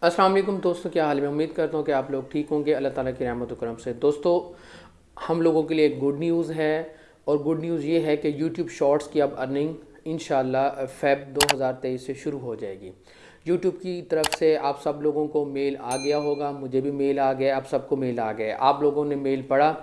السلام علیکم دوستوں کیا حال میں امید کرتا ہوں کہ آپ لوگ ٹھیک ہوں گے۔ اللہ تعالیٰ کی رحمت و کرم سے۔ دوستو، ہم لوگوں کے لیے ایک گڈ نیوز ہے اور گڈ نیوز یہ ہے کہ یوٹیوب شارٹس کی اب ارننگ انشاءاللہ فیب دو ہزار تیئیس سے شروع ہو جائے گی۔ یوٹیوب کی طرف سے آپ سب لوگوں کو میل آ گیا ہوگا، مجھے بھی میل آ گیا، آپ سب کو میل آ گیا۔ آپ لوگوں نے میل پڑھا۔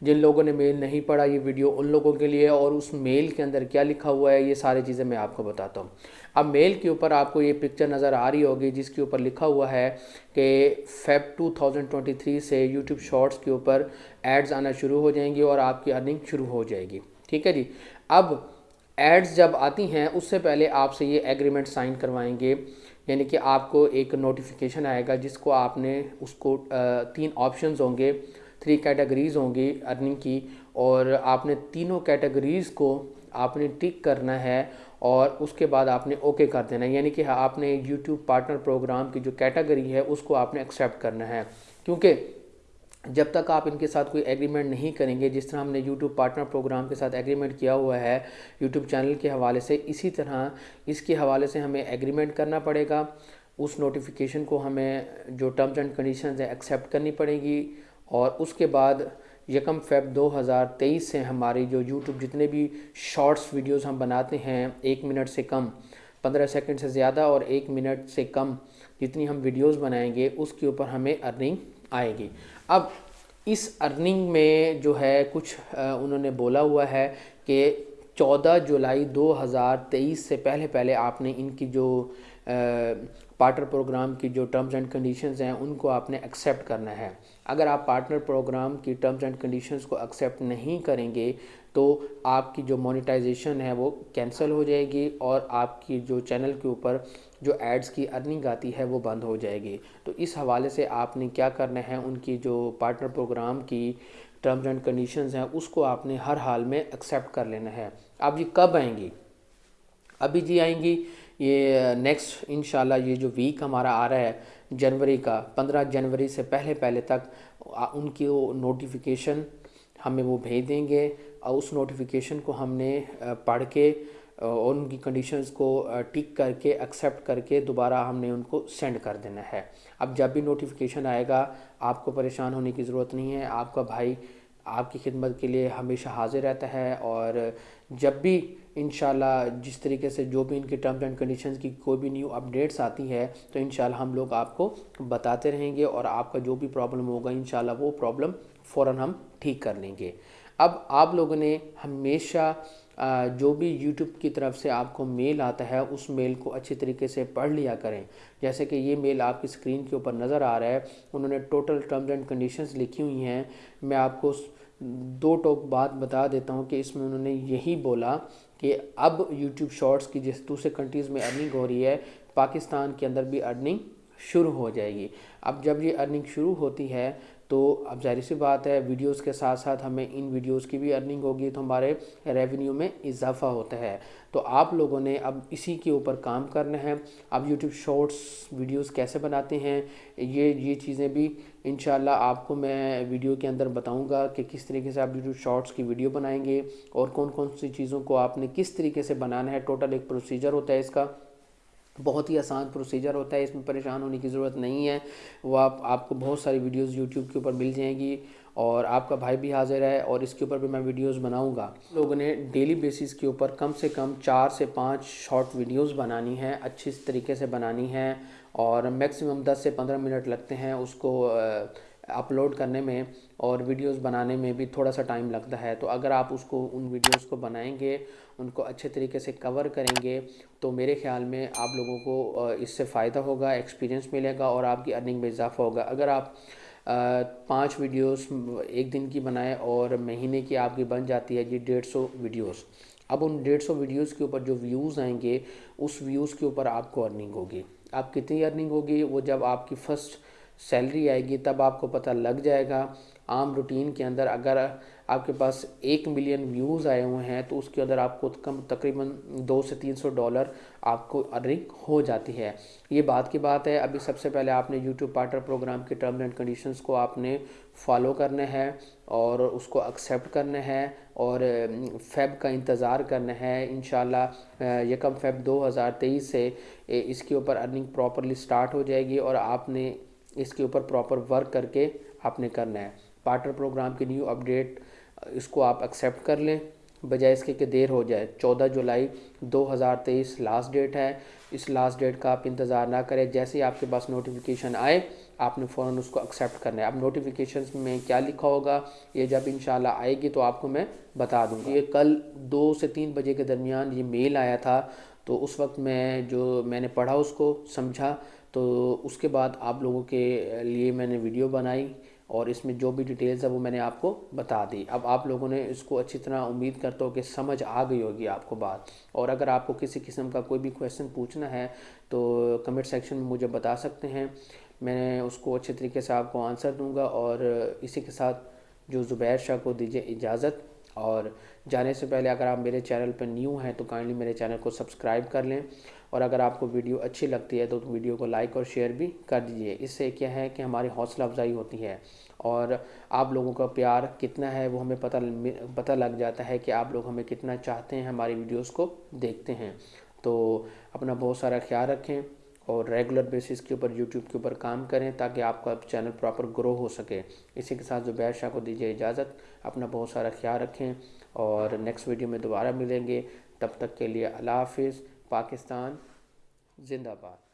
جن لوگوں نے میل نہیں پڑھا یہ ویڈیو ان لوگوں کے لیے اور اس میل کے اندر کیا لکھا ہوا ہے، یہ ساری چیزیں میں آپ کو بتاتا ہوں۔ اب میل کے اوپر آپ کو یہ پکچر نظر آ رہی ہوگی، جس کے اوپر لکھا ہوا ہے کہ فیب 2023 سے یوٹیوب شارٹس کے اوپر ایڈز آنا شروع ہو جائیں گی اور آپ کی ارننگ شروع ہو جائے گی۔ ٹھیک ہے جی؟ اب ایڈز جب آتی ہیں، اس سے پہلے آپ سے یہ ایگریمنٹ سائن کروائیں گے یعنی کہ آپ کو ایک نوٹیفیکیشن آئے گا، جس کو آپ نے، اس کو تین آپشنز ہوں گے۔ تھری کیٹیگریز ہوں گی ارننگ کی اور آپ نے تینوں کیٹیگریز کو آپ نے ٹک کرنا ہے اور اس کے بعد آپ نے اوکے کر دینا ہے۔ یعنی کہ آپ نے یوٹیوب پارٹنر پروگرام کی جو کیٹیگری ہے اس کو آپ نے ایکسیپٹ کرنا ہے۔ کیونکہ جب تک آپ ان کے ساتھ کوئی ایگریمنٹ نہیں کریں گے، جس طرح ہم نے یوٹیوب پارٹنر پروگرام کے ساتھ ایگریمنٹ کیا ہوا ہے یوٹیوب چینل کے حوالے سے اسی طرح اس کے حوالے سے ہمیں ایگریمنٹ کرنا پڑے گا۔ اس نوٹیفیکیشن کو ہمیں جو ٹرمز اینڈ کنڈیشنز ہیں ایکسیپٹ کرنی پڑے گی۔ اور اس کے بعد یکم فیب دو ہزار تیئیس سے ہماری جو یوٹیوب جتنے بھی شارٹس ویڈیوز ہم بناتے ہیں، ایک منٹ سے کم، پندرہ سیکنڈ سے زیادہ اور ایک منٹ سے کم جتنی ہم ویڈیوز بنائیں گے، اس کے اوپر ہمیں ارننگ آئے گی۔ اب اس ارننگ میں جو ہے، کچھ انہوں نے بولا ہوا ہے کہ چودہ جولائی دو ہزار تیئیس سے پہلے پہلے آپ نے ان کی جو پارٹنر پروگرام کی جو ٹرمز اینڈ کنڈیشنز ہیں ان کو آپ نے ایکسیپٹ کرنا ہے۔ اگر آپ پارٹنر پروگرام کی ٹرمز اینڈ کنڈیشنز کو ایکسیپٹ نہیں کریں گے، تو آپ کی جو مونیٹائزیشن ہے وہ کینسل ہو جائے گی اور آپ کی جو چینل کے اوپر جو ایڈز کی ارننگ آتی ہے وہ بند ہو جائے گی۔ تو اس حوالے سے آپ نے کیا کرنا ہے، ان کی جو پارٹنر پروگرام کی ٹرمز اینڈ کنڈیشنز ہیں، اس کو آپ نے ہر حال میں ایکسیپٹ کر لینا ہے۔ اب یہ کب آئیں گی؟ ابھی جی آئیں گی یہ نیکسٹ انشاءاللہ یہ جو ویک ہمارا آ رہا ہے، جنوری کا، پندرہ جنوری سے پہلے پہلے تک، ان کی وہ نوٹیفیکیشن ہمیں وہ بھیج دیں گے۔ اور اس نوٹیفیکیشن کو ہم نے پڑھ کے اور ان کی کنڈیشنز کو ٹک کر کے ایکسیپٹ کر کے دوبارہ ہم نے ان کو سینڈ کر دینا ہے۔ اب جب بھی نوٹیفیکیشن آئے گا، آپ کو پریشان ہونے کی ضرورت نہیں ہے۔ آپ کا بھائی آپ کی خدمت کے لیے ہمیشہ حاضر رہتا ہے اور جب بھی انشاءاللہ جس طریقے سے جو بھی ان کی ٹرمز اینڈ کنڈیشنز کی کوئی بھی نیو اپڈیٹس آتی ہے تو انشاءاللہ ہم لوگ آپ کو بتاتے رہیں گے اور آپ کا جو بھی پرابلم ہوگا، انشاءاللہ وہ پرابلم فوراً ہم ٹھیک کر لیں گے۔ اب آپ لوگوں نے ہمیشہ جو بھی یوٹیوب کی طرف سے آپ کو میل آتا ہے، اس میل کو اچھی طریقے سے پڑھ لیا کریں۔ جیسے کہ یہ میل آپ کی اسکرین کے اوپر نظر آ رہا ہے، انہوں نے ٹوٹل ٹرمز اینڈ کنڈیشنز لکھی ہوئی ہیں۔ میں آپ کو دو ٹوک بات بتا دیتا ہوں کہ اس میں انہوں نے یہی بولا کہ اب یوٹیوب شارٹس کی جس دوسرے کنٹریز میں ارننگ ہو رہی ہے، پاکستان کے اندر بھی ارننگ شروع ہو جائے گی۔ اب جب یہ ارننگ شروع ہوتی ہے تو اب ظاہر سی بات ہے ویڈیوز کے ساتھ ساتھ ہمیں ان ویڈیوز کی بھی ارننگ ہوگی تو ہمارے ریونیو میں اضافہ ہوتا ہے۔ تو آپ لوگوں نے اب اسی کے اوپر کام کرنا ہے۔ اب یوٹیوب شارٹس ویڈیوز کیسے بناتے ہیں؟ یہ یہ چیزیں بھی انشاءاللہ آپ کو میں ویڈیو کے اندر بتاؤں گا کہ کس طریقے سے آپ یوٹیوب شارٹس کی ویڈیو بنائیں گے اور کون کون سی چیزوں کو آپ نے کس طریقے سے بنانا ہے۔ ٹوٹل ایک پروسیجر ہوتا ہے اس کا۔ بہت ہی آسان پروسیجر ہوتا ہے، اس میں پریشان ہونے کی ضرورت نہیں ہے۔ وہ آپ آپ کو بہت ساری ویڈیوز یوٹیوب کے اوپر مل جائیں گی اور آپ کا بھائی بھی حاضر ہے اور اس کے اوپر بھی میں ویڈیوز بناؤں گا۔ لوگوں نے ڈیلی بیسس کے اوپر کم سے کم چار سے پانچ شارٹ ویڈیوز بنانی ہیں، اچھی طریقے سے بنانی ہیں اور میکسیمم دس سے پندرہ منٹ لگتے ہیں اس کو اپلوڈ کرنے میں اور ویڈیوز بنانے میں بھی تھوڑا سا ٹائم لگتا ہے۔ تو اگر آپ اس کو، ان ویڈیوز کو بنائیں گے، ان کو اچھے طریقے سے کور کریں گے، تو میرے خیال میں آپ لوگوں کو اس سے فائدہ ہوگا ایکسپیرینس ملے گا اور آپ کی ارننگ میں اضافہ ہوگا۔ اگر آپ پانچ ویڈیوز ایک دن کی بنائیں اور مہینے کی آپ کی بن جاتی ہے جی ڈیڑھ سو ویڈیوز، اب ان ڈیڑھ سو ویڈیوز کے اوپر جو ویوز آئیں گے، اس ویوز کے اوپر آپ کو ارننگ ہوگی۔ آپ کتنی ارننگ ہوگی؟ وہ جب آپ کی فرسٹ سیلری آئے گی تب آپ کو پتہ لگ جائے گا۔ عام روٹین کے اندر اگر آپ کے پاس ایک ملین ویوز آئے ہوئے ہیں تو اس کے اندر آپ کو کم تقریباً دو سے تین سو ڈالر آپ کو ارننگ ہو جاتی ہے۔ یہ بات کی بات ہے۔ ابھی سب سے پہلے آپ نے یوٹیوب پارٹر پروگرام کے ٹرم اینڈ کنڈیشنز کو آپ نے فالو کرنے ہیں اور اس کو ایکسیپٹ کرنے ہیں اور فیب کا انتظار کرنا ہے انشاءاللہ یکم فیب دو ہزار تیئیس سے اس کے اوپر ارننگ پراپرلی سٹارٹ ہو جائے گی اور آپ نے اس کے اوپر پراپر ورک کر کے آپ نے کرنا ہے۔ پارٹر پروگرام کی نیو اپڈیٹ اس کو آپ ایکسیپٹ کر لیں۔ بجائے اس کے کہ دیر ہو جائے۔ چودہ جولائی دو ہزار تیئیس لاسٹ ڈیٹ ہے۔ اس لاسٹ ڈیٹ کا آپ انتظار نہ کریں۔ جیسے ہی آپ کے پاس نوٹیفیکیشن آئے، آپ نے فوراً اس کو ایکسیپٹ کرنا ہے۔ اب نوٹیفیکیشنز میں کیا لکھا ہوگا؟ یہ جب انشاءاللہ آئے گی تو آپ کو میں بتا دوں گا۔ یہ کل دو سے تین بجے کے درمیان یہ میل آیا تھا۔ تو اس وقت میں جو میں نے پڑھا اس کو، سمجھا، تو اس کے بعد آپ لوگوں کے لیے میں نے ویڈیو بنائی اور اس میں جو بھی ڈیٹیلز ہے وہ میں نے آپ کو بتا دی۔ اب آپ لوگوں نے اس کو اچھی طرح امید کرتا ہوں کہ سمجھ آ گئی ہوگی آپ کو بات۔ اور اگر آپ کو کسی قسم کا کوئی بھی کویشچن پوچھنا ہے تو کمنٹ سیکشن میں مجھے بتا سکتے ہیں۔ میں اس کو اچھے طریقے سے آپ کو آنسر دوں گا اور اسی کے ساتھ جو زبیر شاہ کو دیجیے اجازت۔ اور جانے سے پہلے اگر آپ میرے چینل پر نیو ہیں تو کائنڈلی میرے چینل کو سبسکرائب کر لیں اور اگر آپ کو ویڈیو اچھی لگتی ہے تو ویڈیو کو لائک اور شیئر بھی کر دیجیے اس سے کیا ہے کہ ہماری حوصلہ افزائی ہوتی ہے اور آپ لوگوں کا پیار کتنا ہے وہ ہمیں پتہ پتہ لگ جاتا ہے کہ آپ لوگ ہمیں کتنا چاہتے ہیں ہماری ویڈیوز کو دیکھتے ہیں۔ تو اپنا بہت سارا خیال رکھیں۔ اور ریگولر بیسس کے اوپر یوٹیوب کے اوپر کام کریں تاکہ آپ کا چینل پراپر گرو ہو سکے۔ اسی کے ساتھ زبیر شاہ کو دیجیے اجازت۔ اپنا بہت سارا خیال رکھیں اور نیکسٹ ویڈیو میں دوبارہ ملیں گے۔ تب تک کے لیے اللہ حافظ۔ پاکستان زندہ باد۔